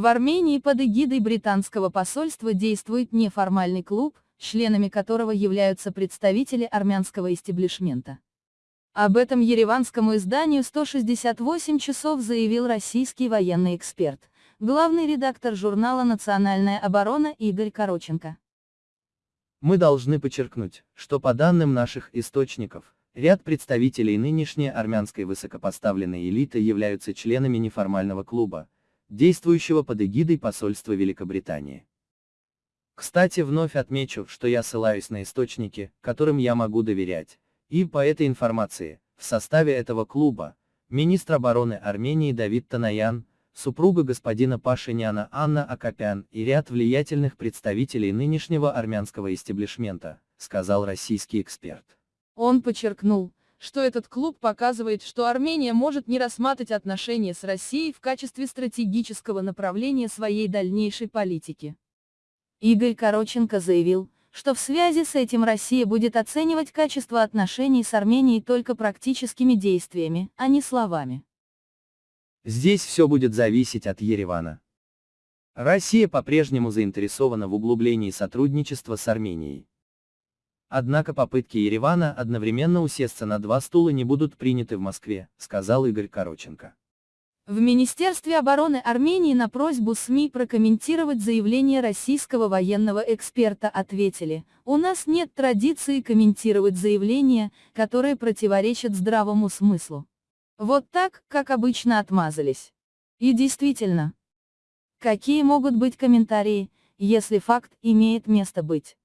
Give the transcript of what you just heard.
В Армении под эгидой британского посольства действует неформальный клуб, членами которого являются представители армянского истеблишмента. Об этом ереванскому изданию 168 часов заявил российский военный эксперт, главный редактор журнала «Национальная оборона» Игорь Короченко. Мы должны подчеркнуть, что по данным наших источников, ряд представителей нынешней армянской высокопоставленной элиты являются членами неформального клуба, действующего под эгидой посольства Великобритании. Кстати, вновь отмечу, что я ссылаюсь на источники, которым я могу доверять, и по этой информации, в составе этого клуба, министр обороны Армении Давид Танаян, супруга господина Пашиняна Анна Акопян и ряд влиятельных представителей нынешнего армянского истеблишмента, сказал российский эксперт. Он подчеркнул, что этот клуб показывает, что Армения может не рассматривать отношения с Россией в качестве стратегического направления своей дальнейшей политики. Игорь Короченко заявил, что в связи с этим Россия будет оценивать качество отношений с Арменией только практическими действиями, а не словами. Здесь все будет зависеть от Еревана. Россия по-прежнему заинтересована в углублении сотрудничества с Арменией. Однако попытки Еревана одновременно усесться на два стула не будут приняты в Москве, сказал Игорь Короченко. В Министерстве обороны Армении на просьбу СМИ прокомментировать заявление российского военного эксперта ответили, у нас нет традиции комментировать заявления, которые противоречат здравому смыслу. Вот так, как обычно отмазались. И действительно. Какие могут быть комментарии, если факт имеет место быть?